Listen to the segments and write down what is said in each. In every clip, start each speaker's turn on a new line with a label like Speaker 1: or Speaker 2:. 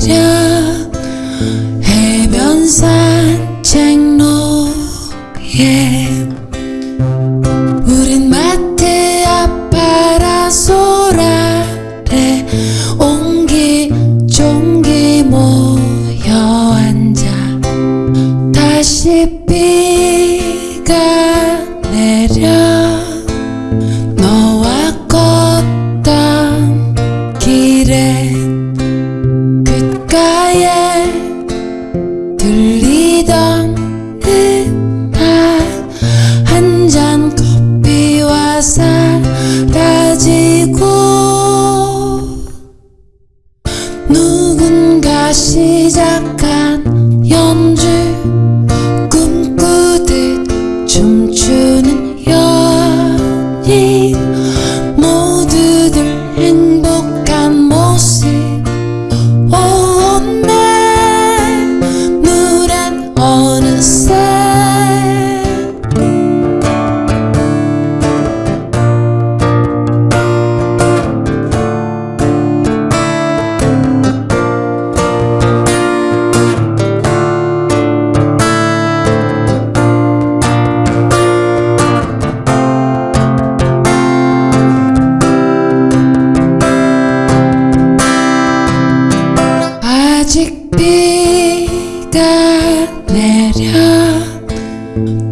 Speaker 1: 저녁 해변 산책로에 우린 마트 앞바라소라래 옹기종기 모여 앉아 다시 시작한 연주 꿈꾸듯 춤추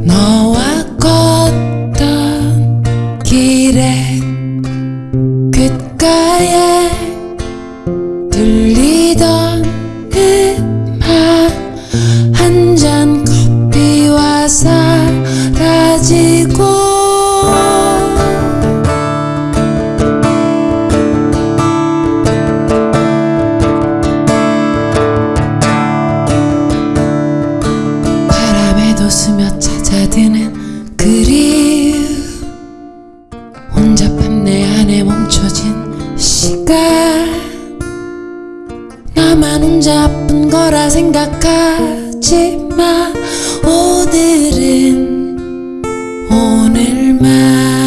Speaker 1: 너와 걷던 길에 귓가에 바람에도 스며 찾아드는 그리움. 혼잡한 내 안에 멈춰진 시간. 나만 혼자 아픈 거라 생각하지만 오늘은 오늘만